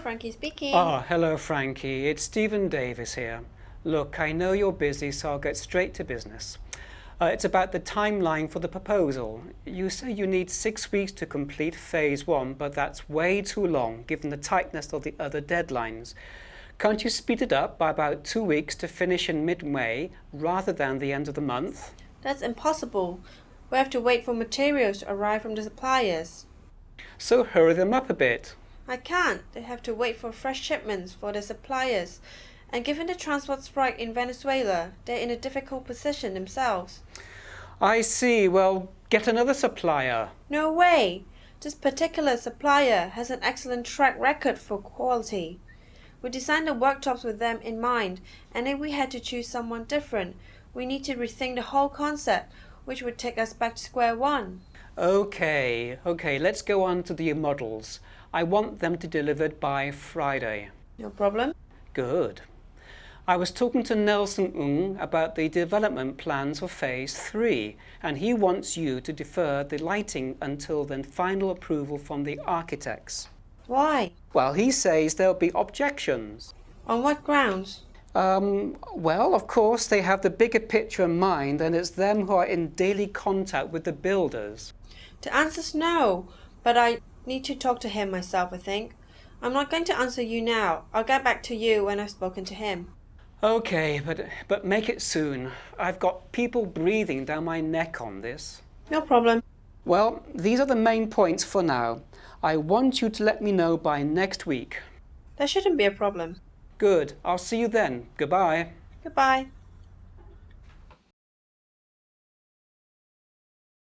Frankie speaking. Ah, hello Frankie. It's Stephen Davis here. Look, I know you're busy, so I'll get straight to business. Uh, it's about the timeline for the proposal. You say you need six weeks to complete phase one, but that's way too long given the tightness of the other deadlines. Can't you speed it up by about two weeks to finish in mid-May rather than the end of the month? That's impossible. We have to wait for materials to arrive from the suppliers. So hurry them up a bit. I can't. They have to wait for fresh shipments for their suppliers. And given the transport strike in Venezuela, they're in a difficult position themselves. I see. Well, get another supplier. No way. This particular supplier has an excellent track record for quality. We designed the workshops with them in mind, and if we had to choose someone different, we need to rethink the whole concept, which would take us back to square one. Okay, okay, let's go on to the models. I want them to be delivered by Friday. No problem. Good. I was talking to Nelson Ng about the development plans for phase three, and he wants you to defer the lighting until the final approval from the architects. Why? Well, he says there'll be objections. On what grounds? Um, well, of course, they have the bigger picture in mind, and it's them who are in daily contact with the builders. The answer's no, but I need to talk to him myself, I think. I'm not going to answer you now. I'll get back to you when I've spoken to him. Okay, but, but make it soon. I've got people breathing down my neck on this. No problem. Well, these are the main points for now. I want you to let me know by next week. That shouldn't be a problem. Good. I'll see you then. Goodbye. Goodbye.